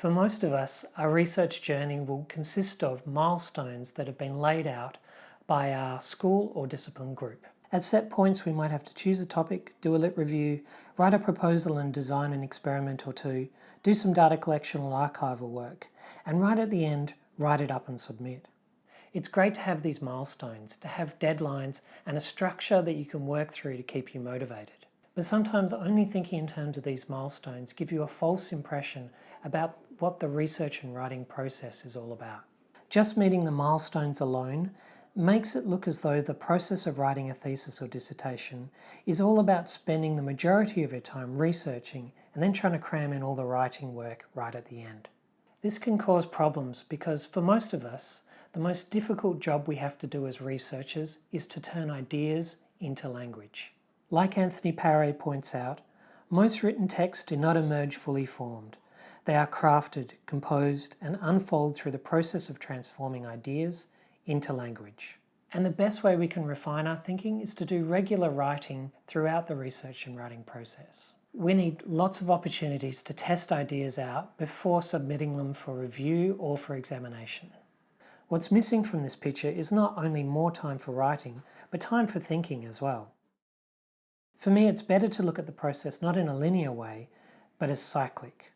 For most of us, our research journey will consist of milestones that have been laid out by our school or discipline group. At set points, we might have to choose a topic, do a lit review, write a proposal and design an experiment or two, do some data collection or archival work, and right at the end, write it up and submit. It's great to have these milestones, to have deadlines and a structure that you can work through to keep you motivated. But sometimes only thinking in terms of these milestones give you a false impression about what the research and writing process is all about. Just meeting the milestones alone makes it look as though the process of writing a thesis or dissertation is all about spending the majority of your time researching and then trying to cram in all the writing work right at the end. This can cause problems because for most of us, the most difficult job we have to do as researchers is to turn ideas into language. Like Anthony Paré points out, most written texts do not emerge fully formed. They are crafted, composed and unfold through the process of transforming ideas into language. And the best way we can refine our thinking is to do regular writing throughout the research and writing process. We need lots of opportunities to test ideas out before submitting them for review or for examination. What's missing from this picture is not only more time for writing, but time for thinking as well. For me, it's better to look at the process not in a linear way, but as cyclic.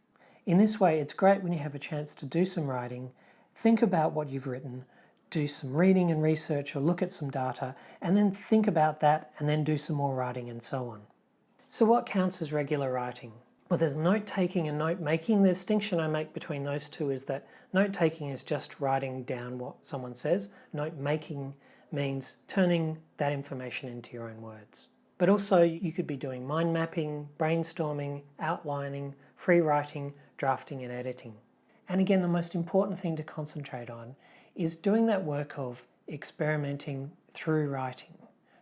In this way, it's great when you have a chance to do some writing, think about what you've written, do some reading and research or look at some data, and then think about that and then do some more writing and so on. So what counts as regular writing? Well, there's note-taking and note-making. The distinction I make between those two is that note-taking is just writing down what someone says. Note-making means turning that information into your own words. But also you could be doing mind mapping, brainstorming, outlining, free writing, drafting and editing. And again, the most important thing to concentrate on is doing that work of experimenting through writing.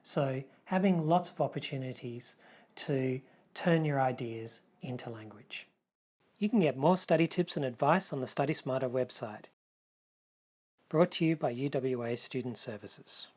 So having lots of opportunities to turn your ideas into language. You can get more study tips and advice on the Study Smarter website. Brought to you by UWA Student Services.